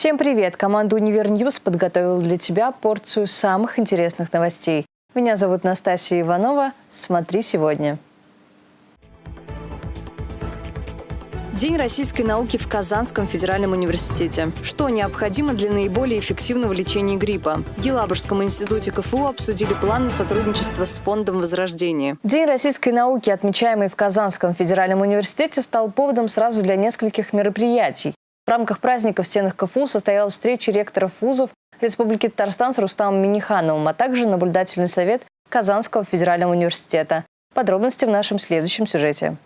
Всем привет! Команда «Универньюз» подготовила для тебя порцию самых интересных новостей. Меня зовут Настасья Иванова. Смотри сегодня. День российской науки в Казанском федеральном университете. Что необходимо для наиболее эффективного лечения гриппа? В Елабужском институте КФУ обсудили планы сотрудничества с Фондом Возрождения. День российской науки, отмечаемый в Казанском федеральном университете, стал поводом сразу для нескольких мероприятий. В рамках праздника в стенах КФУ состоялась встреча ректоров вузов Республики Татарстан с Рустамом Минихановым, а также наблюдательный совет Казанского федерального университета. Подробности в нашем следующем сюжете.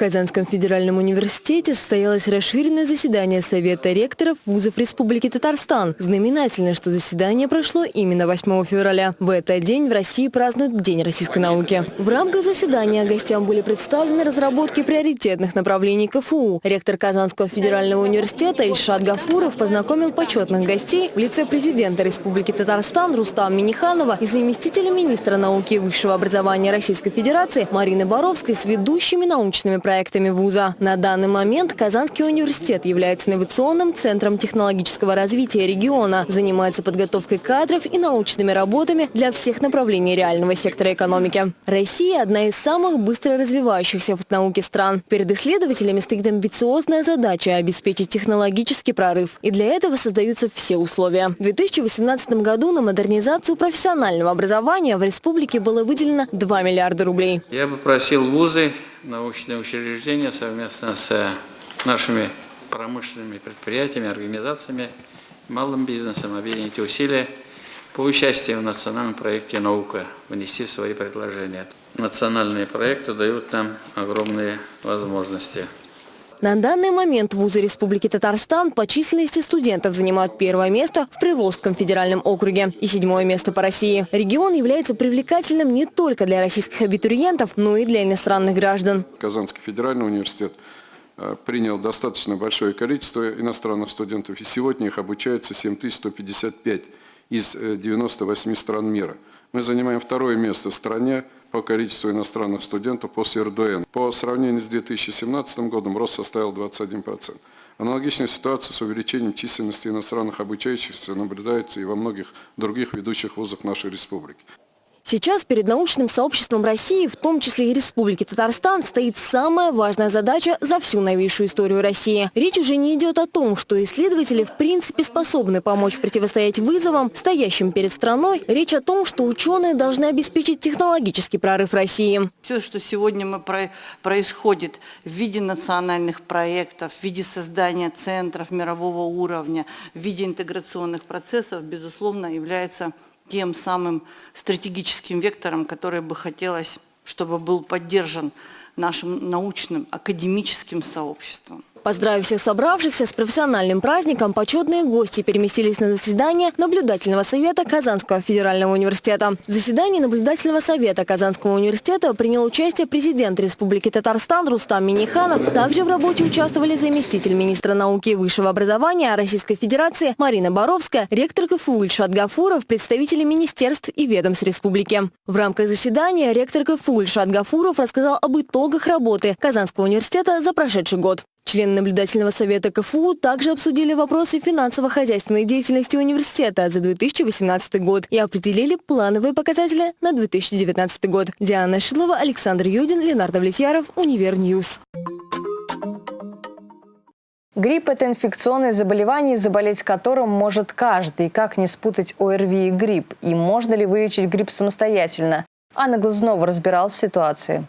Казанском федеральном университете состоялось расширенное заседание Совета ректоров вузов Республики Татарстан. Знаменательно, что заседание прошло именно 8 февраля. В этот день в России празднуют День российской науки. В рамках заседания гостям были представлены разработки приоритетных направлений КФУ. Ректор Казанского федерального университета Ильшат Гафуров познакомил почетных гостей в лице президента Республики Татарстан Рустам Миниханова и заместителя министра науки и высшего образования Российской Федерации Марины Боровской с ведущими научными проектами проектами вуза. На данный момент Казанский университет является инновационным центром технологического развития региона, занимается подготовкой кадров и научными работами для всех направлений реального сектора экономики. Россия – одна из самых быстро развивающихся в науке стран. Перед исследователями стоит амбициозная задача – обеспечить технологический прорыв. И для этого создаются все условия. В 2018 году на модернизацию профессионального образования в республике было выделено 2 миллиарда рублей. Я бы просил вузы научные учреждения совместно с нашими промышленными предприятиями, организациями, малым бизнесом объединить усилия по участию в национальном проекте «Наука», внести свои предложения. Национальные проекты дают нам огромные возможности. На данный момент вузы Республики Татарстан по численности студентов занимают первое место в Приволжском федеральном округе и седьмое место по России. Регион является привлекательным не только для российских абитуриентов, но и для иностранных граждан. Казанский федеральный университет э, принял достаточно большое количество иностранных студентов, и сегодня их обучается 7155 из 98 э, стран мира. Мы занимаем второе место в стране по количеству иностранных студентов после РДН. По сравнению с 2017 годом рост составил 21%. Аналогичная ситуация с увеличением численности иностранных обучающихся наблюдается и во многих других ведущих вузах нашей республики. Сейчас перед научным сообществом России, в том числе и Республики Татарстан, стоит самая важная задача за всю новейшую историю России. Речь уже не идет о том, что исследователи в принципе способны помочь противостоять вызовам, стоящим перед страной. Речь о том, что ученые должны обеспечить технологический прорыв России. Все, что сегодня мы про происходит в виде национальных проектов, в виде создания центров мирового уровня, в виде интеграционных процессов, безусловно, является тем самым стратегическим вектором, который бы хотелось, чтобы был поддержан нашим научным, академическим сообществом. Поздравив всех собравшихся с профессиональным праздником, почетные гости переместились на заседание наблюдательного совета Казанского федерального университета. В заседании наблюдательного совета Казанского университета принял участие президент Республики Татарстан Рустам Миниханов. Также в работе участвовали заместитель министра науки и высшего образования Российской Федерации Марина Боровская, ректор КФУ Ильшат Гафуров, представители министерств и ведомств республики. В рамках заседания ректор КФУ Ильшат Гафуров рассказал об итогах работы Казанского университета за прошедший год. Члены наблюдательного совета КФУ также обсудили вопросы финансово-хозяйственной деятельности университета за 2018 год и определили плановые показатели на 2019 год. Диана Шилова, Александр Юдин, Ленар Давлетьяров, Универньюз. Грипп – это инфекционное заболевание, заболеть которым может каждый. Как не спутать ОРВИ и грипп? И можно ли вылечить грипп самостоятельно? Анна Глазунова разбиралась в ситуации.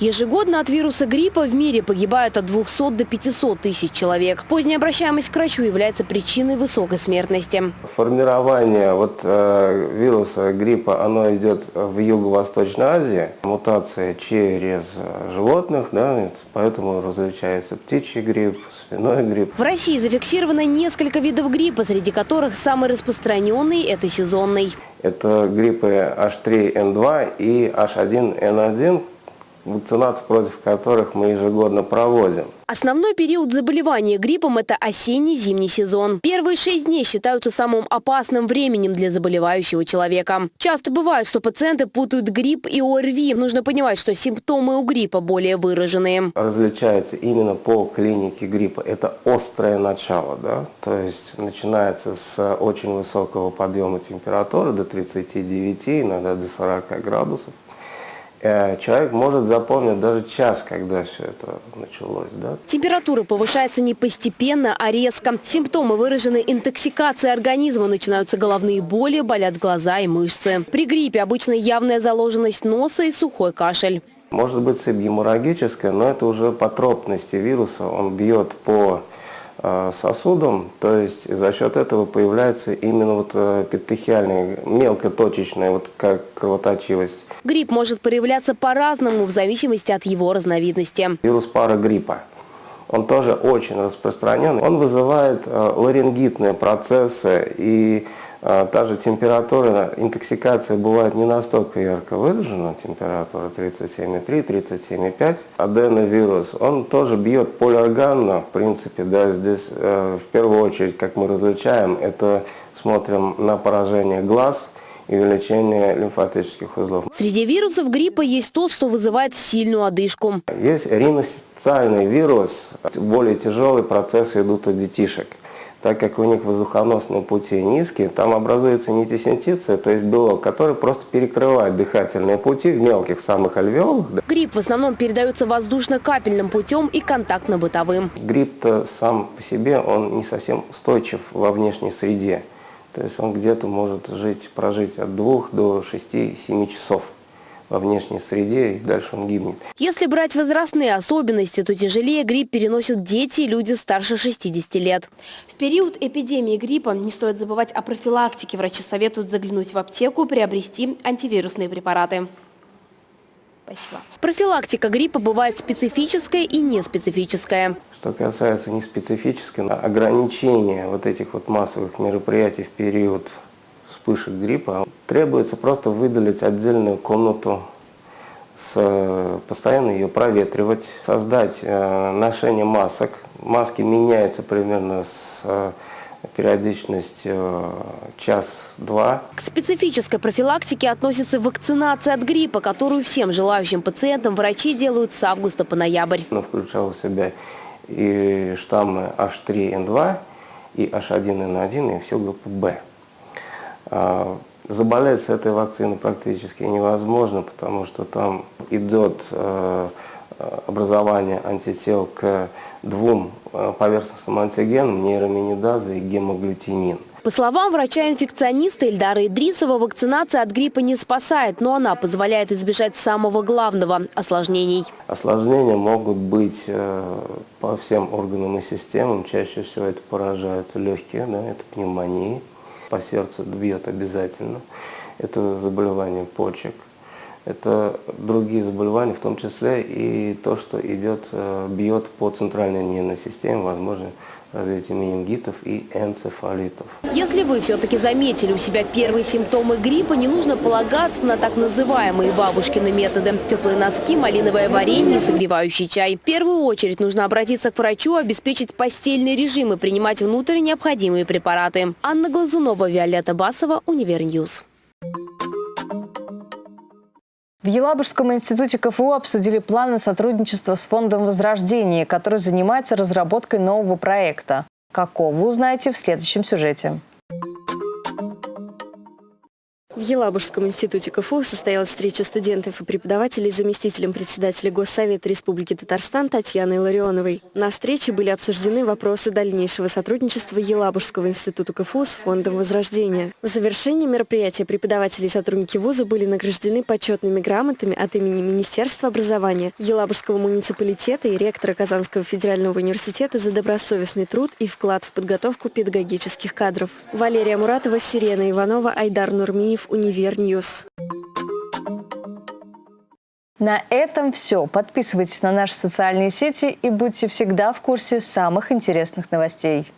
Ежегодно от вируса гриппа в мире погибает от 200 до 500 тысяч человек. Поздняя обращаемость к врачу является причиной высокой смертности. Формирование вот, э, вируса гриппа оно идет в Юго-Восточной Азии. Мутация через животных, да, поэтому различается птичий грипп, свиной грипп. В России зафиксировано несколько видов гриппа, среди которых самый распространенный – это сезонный. Это гриппы H3N2 и H1N1, вакцинации против которых мы ежегодно проводим. Основной период заболевания гриппом – это осенний-зимний сезон. Первые шесть дней считаются самым опасным временем для заболевающего человека. Часто бывает, что пациенты путают грипп и ОРВИ. Нужно понимать, что симптомы у гриппа более выраженные. Различается именно по клинике гриппа. Это острое начало, да? то есть начинается с очень высокого подъема температуры до 39, иногда до 40 градусов. Э, человек может запомнить даже час, когда все это началось. Да? Температура повышается не постепенно, а резко. Симптомы выражены интоксикацией организма. Начинаются головные боли, болят глаза и мышцы. При гриппе обычно явная заложенность носа и сухой кашель. Может быть цепь геморрагическая, но это уже по тропности вируса. Он бьет по сосудом, то есть за счет этого появляется именно вот э, петехиальная, мелкоточечная вот как кровоточивость. Грипп может проявляться по-разному в зависимости от его разновидности. Вирус парагриппа, он тоже очень распространен. Он вызывает э, ларингитные процессы и та же температура, интоксикация бывает не настолько ярко выражена, температура 37,3, 37,5. Аденовирус, он тоже бьет полиорганно, в принципе, да, здесь э, в первую очередь, как мы различаем, это смотрим на поражение глаз, и увеличение лимфатических узлов. Среди вирусов гриппа есть тот, что вызывает сильную одышку. Есть риноциальный вирус, более тяжелые процессы идут у детишек так как у них воздухоносные пути низкие, там образуется нитисинтиция, то есть белок, который просто перекрывает дыхательные пути в мелких самых альвеолах. Грипп в основном передается воздушно-капельным путем и контактно-бытовым. Грипп-то сам по себе, он не совсем устойчив во внешней среде. То есть он где-то может жить, прожить от 2 до 6-7 часов во внешней среде, и дальше он гибнет. Если брать возрастные особенности, то тяжелее грипп переносят дети и люди старше 60 лет. В период эпидемии гриппа не стоит забывать о профилактике. Врачи советуют заглянуть в аптеку, приобрести антивирусные препараты. Спасибо. Профилактика гриппа бывает специфическая и неспецифическая. Что касается неспецифической, ограничения вот этих вот массовых мероприятий в период вспышек гриппа, требуется просто выделить отдельную комнату, с, постоянно ее проветривать, создать э, ношение масок. Маски меняются примерно с э, периодичностью э, час-два. К специфической профилактике относится вакцинация от гриппа, которую всем желающим пациентам врачи делают с августа по ноябрь. Она включала в себя и штаммы H3N2, и H1N1, и всю группу B. А, заболеть с этой вакциной практически невозможно, потому что там идет э, образование антител к двум э, поверхностным антигенам, нейроминидаза и гемоглютинин. По словам врача-инфекциониста Ильдара Идрисова, вакцинация от гриппа не спасает, но она позволяет избежать самого главного – осложнений. Осложнения могут быть э, по всем органам и системам. Чаще всего это поражают легкие, да, это пневмонии по сердцу бьет обязательно. Это заболевание почек. Это другие заболевания, в том числе и то, что идет, э, бьет по центральной нервной системе, возможно, развитие менингитов и энцефалитов. Если вы все-таки заметили у себя первые симптомы гриппа, не нужно полагаться на так называемые бабушкины методы. Теплые носки, малиновое варенье и согревающий чай. В первую очередь нужно обратиться к врачу, обеспечить постельный режим и принимать внутрь необходимые препараты. Анна Глазунова, Виолетта Басова, Универньюз. В Елабужском институте КФУ обсудили планы сотрудничества с Фондом Возрождения, который занимается разработкой нового проекта. Какого узнаете в следующем сюжете. В Елабужском институте КФУ состоялась встреча студентов и преподавателей с заместителем председателя Госсовета Республики Татарстан Татьяной Ларионовой. На встрече были обсуждены вопросы дальнейшего сотрудничества Елабужского института КФУ с Фондом Возрождения. В завершении мероприятия преподаватели и сотрудники вуза были награждены почетными грамотами от имени Министерства образования, Елабужского муниципалитета и ректора Казанского федерального университета за добросовестный труд и вклад в подготовку педагогических кадров. Валерия Муратова, Сирена Иванова, Айдар Нурмиев, Андреев, Univer News. На этом все. Подписывайтесь на наши социальные сети и будьте всегда в курсе самых интересных новостей.